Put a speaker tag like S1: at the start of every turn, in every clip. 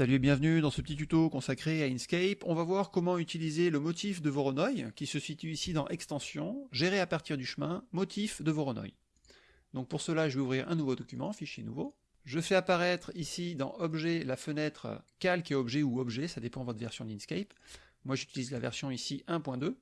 S1: Salut et bienvenue dans ce petit tuto consacré à Inkscape. On va voir comment utiliser le motif de Voronoi qui se situe ici dans Extension, gérer à partir du chemin, motif de Voronoi. Donc pour cela, je vais ouvrir un nouveau document, fichier nouveau. Je fais apparaître ici dans Objet la fenêtre Calque et Objet ou Objet, ça dépend de votre version d'Inkscape. Moi j'utilise la version ici 1.2.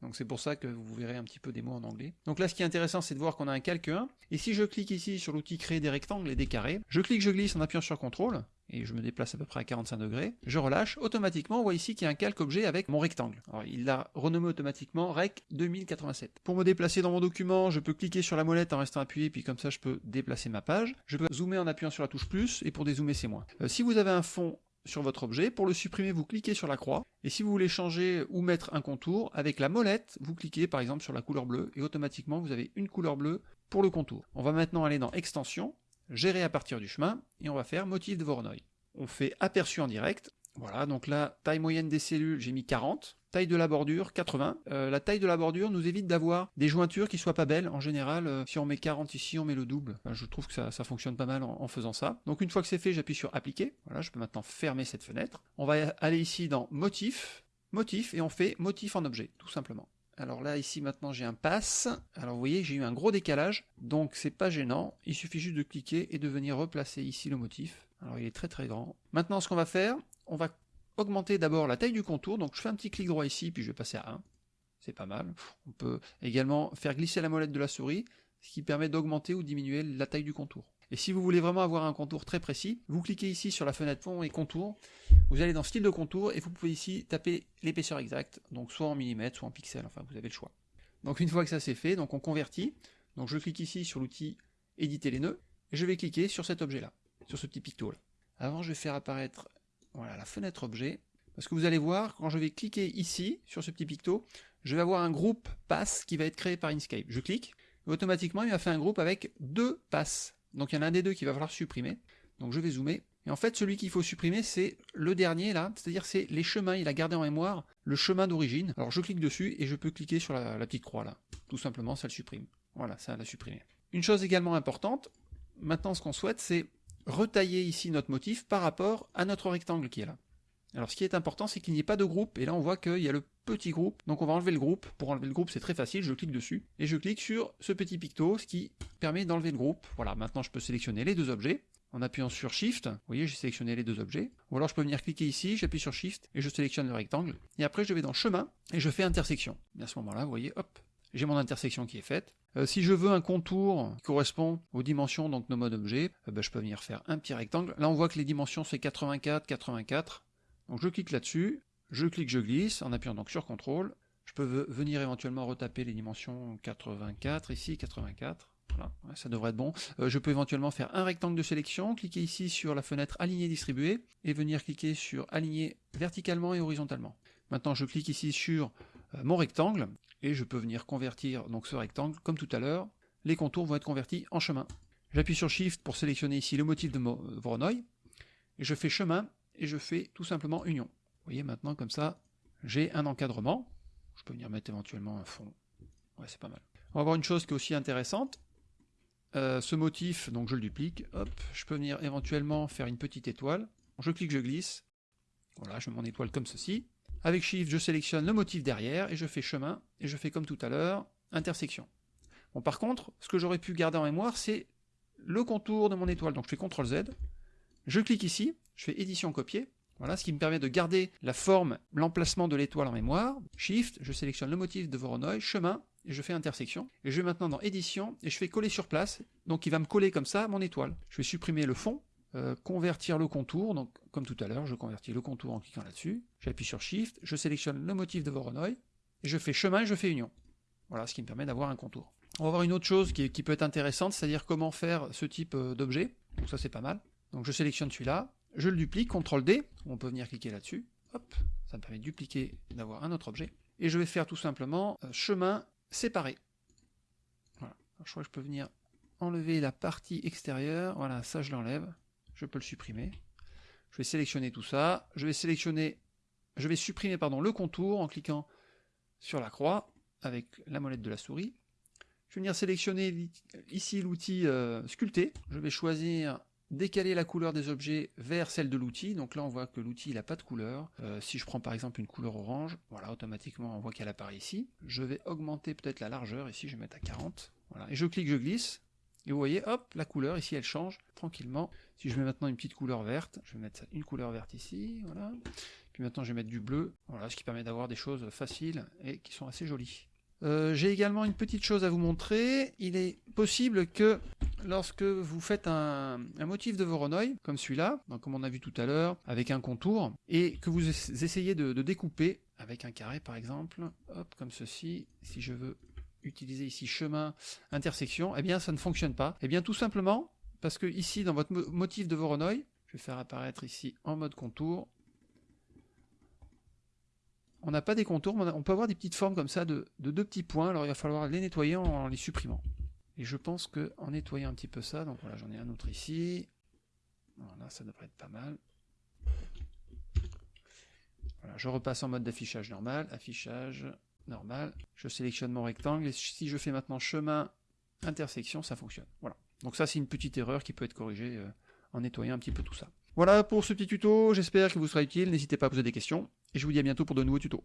S1: Donc c'est pour ça que vous verrez un petit peu des mots en anglais. Donc là ce qui est intéressant c'est de voir qu'on a un calque 1, et si je clique ici sur l'outil créer des rectangles et des carrés, je clique, je glisse en appuyant sur CTRL, et je me déplace à peu près à 45 degrés, je relâche, automatiquement on voit ici qu'il y a un calque objet avec mon rectangle. Il l'a renommé automatiquement Rec 2087. Pour me déplacer dans mon document, je peux cliquer sur la molette en restant appuyé, puis comme ça je peux déplacer ma page. Je peux zoomer en appuyant sur la touche plus, et pour dézoomer c'est moins. Euh, si vous avez un fond sur votre objet. Pour le supprimer, vous cliquez sur la croix. Et si vous voulez changer ou mettre un contour, avec la molette, vous cliquez par exemple sur la couleur bleue, et automatiquement vous avez une couleur bleue pour le contour. On va maintenant aller dans Extension, Gérer à partir du chemin, et on va faire Motif de Voronoi. On fait Aperçu en direct. Voilà, donc là, taille moyenne des cellules, j'ai mis 40 taille de la bordure 80. Euh, la taille de la bordure nous évite d'avoir des jointures qui soient pas belles. En général, euh, si on met 40 ici, on met le double. je trouve que ça, fonctionne pas mal en, faisant ça. Donc une fois que c'est fait, j'appuie sur appliquer. Voilà, je peux maintenant fermer cette fenêtre. On va aller ici dans motif, motif, et on fait motif en objet, tout simplement. Alors là, ici, maintenant, j'ai un pass. Alors, vous voyez, j'ai eu un gros décalage, donc c'est pas gênant. Il suffit juste de cliquer et de venir replacer ici le motif. Alors, il est très très grand. Maintenant, ce qu'on va faire, on va augmenter d'abord la taille du contour, donc je fais un petit clic droit ici, puis je vais passer à 1, c'est pas mal. On peut également faire glisser la molette de la souris, ce qui permet d'augmenter ou diminuer la taille du contour. Et si vous voulez vraiment avoir un contour très précis, vous cliquez ici sur la fenêtre fond et contour, vous allez dans style de contour, et vous pouvez ici taper l'épaisseur exacte, donc soit en millimètres, soit en pixels, enfin vous avez le choix. Donc une fois que ça c'est fait, donc on convertit, donc je clique ici sur l'outil éditer les nœuds, et je vais cliquer sur cet objet là, sur ce petit picto là. Avant je vais faire apparaître voilà, la fenêtre objet. Parce que vous allez voir, quand je vais cliquer ici, sur ce petit picto, je vais avoir un groupe pass qui va être créé par Inkscape. Je clique, et automatiquement il m'a fait un groupe avec deux passes. Donc il y en a un des deux qui va falloir supprimer. Donc je vais zoomer. Et en fait, celui qu'il faut supprimer, c'est le dernier là, c'est-à-dire c'est les chemins, il a gardé en mémoire le chemin d'origine. Alors je clique dessus et je peux cliquer sur la, la, petite croix là. Tout simplement, ça le supprime. Voilà, ça l'a supprimé. Une chose également importante, maintenant ce qu'on souhaite, c'est retailler ici notre motif par rapport à notre rectangle qui est là. Alors ce qui est important, c'est qu'il n'y ait pas de groupe, et là on voit qu'il y a le petit groupe, donc on va enlever le groupe. Pour enlever le groupe, c'est très facile, je clique dessus, et je clique sur ce petit picto, ce qui permet d'enlever le groupe. Voilà, maintenant je peux sélectionner les deux objets, en appuyant sur Shift, vous voyez, j'ai sélectionné les deux objets, ou alors je peux venir cliquer ici, j'appuie sur Shift, et je sélectionne le rectangle, et après je vais dans Chemin, et je fais Intersection. Et à ce moment-là, vous voyez, hop, j'ai mon intersection qui est faite. Euh, si je veux un contour qui correspond aux dimensions, donc nos modes objets, euh, ben, je peux venir faire un petit rectangle. Là on voit que les dimensions c'est 84, 84. Donc je clique là-dessus, je clique, je glisse, en appuyant donc sur CTRL. Je peux venir éventuellement retaper les dimensions 84, ici 84. Voilà, ça devrait être bon. Euh, je peux éventuellement faire un rectangle de sélection, cliquer ici sur la fenêtre aligner distribuer, et venir cliquer sur aligner verticalement et horizontalement. Maintenant je clique ici sur mon rectangle, et je peux venir convertir donc ce rectangle, comme tout à l'heure, les contours vont être convertis en chemin. J'appuie sur Shift pour sélectionner ici le motif de Voronoi, et je fais chemin, et je fais tout simplement union. Vous voyez maintenant comme ça, j'ai un encadrement, je peux venir mettre éventuellement un fond, ouais c'est pas mal. On va voir une chose qui est aussi intéressante, euh, ce motif, donc je le duplique, hop, je peux venir éventuellement faire une petite étoile, je clique, je glisse, voilà, je mets mon étoile comme ceci, avec Shift, je sélectionne le motif derrière, et je fais chemin, et je fais comme tout à l'heure, intersection. Bon, par contre, ce que j'aurais pu garder en mémoire, c'est le contour de mon étoile. Donc je fais CTRL Z, je clique ici, je fais édition copier, voilà, ce qui me permet de garder la forme, l'emplacement de l'étoile en mémoire. Shift, je sélectionne le motif de Voronoi, chemin, et je fais intersection. Et je vais maintenant dans édition, et je fais coller sur place, donc il va me coller comme ça mon étoile. Je vais supprimer le fond, euh, convertir le contour, donc comme tout à l'heure, je convertis le contour en cliquant là-dessus, j'appuie sur Shift, je sélectionne le motif de Voronoi, et je fais chemin et je fais union. Voilà, ce qui me permet d'avoir un contour. On va voir une autre chose qui, peut être intéressante, c'est-à-dire comment faire ce type euh, d'objet, donc ça c'est pas mal. Donc je sélectionne celui-là, je le duplique, CTRL D, on peut venir cliquer là-dessus, hop, ça me permet de dupliquer, d'avoir un autre objet, et je vais faire tout simplement euh, chemin séparé. Voilà, je crois que je peux venir enlever la partie extérieure, voilà, ça je l'enlève, je peux le supprimer. Je vais sélectionner tout ça, je vais sélectionner, je vais supprimer le contour en cliquant sur la croix avec la molette de la souris. Je vais venir sélectionner ici l'outil euh, sculpter, je vais choisir décaler la couleur des objets vers celle de l'outil. Donc là, on voit que l'outil n'a pas de couleur. Euh, si je prends par exemple une couleur orange, voilà, automatiquement, on voit qu'elle apparaît ici. Je vais augmenter peut-être la largeur. Ici, je vais mettre à 40. Voilà. Et je clique, je glisse. Et vous voyez, hop, la couleur, ici, elle change tranquillement. Si je mets maintenant une petite couleur verte, je vais mettre une couleur verte ici, voilà. Puis maintenant, je vais mettre du bleu, voilà, ce qui permet d'avoir des choses faciles et qui sont assez jolies. Euh, j'ai également une petite chose à vous montrer. Il est possible que lorsque vous faites un, motif de Voronoi, comme celui-là, comme on a vu tout à l'heure, avec un contour, et que vous essayez de, découper avec un carré par exemple, hop, comme ceci, si je veux utiliser ici chemin, intersection, eh bien ça ne fonctionne pas. Eh bien tout simplement parce que ici dans votre motif de Voronoi, je vais faire apparaître ici en mode contour, on n'a pas des contours, on peut avoir des petites formes comme ça de, deux petits points, alors il va falloir les nettoyer en, les supprimant. Et je pense qu'en nettoyant un petit peu ça, donc voilà, j'en ai un autre ici, voilà, ça devrait être pas mal. Voilà, je repasse en mode d'affichage normal, affichage normal, je sélectionne mon rectangle, et si je fais maintenant chemin, intersection, ça fonctionne. Voilà. Donc ça, c'est une petite erreur qui peut être corrigée euh, en nettoyant un petit peu tout ça. Voilà pour ce petit tuto, j'espère qu'il vous sera utile, n'hésitez pas à poser des questions, et je vous dis à bientôt pour de nouveaux tutos.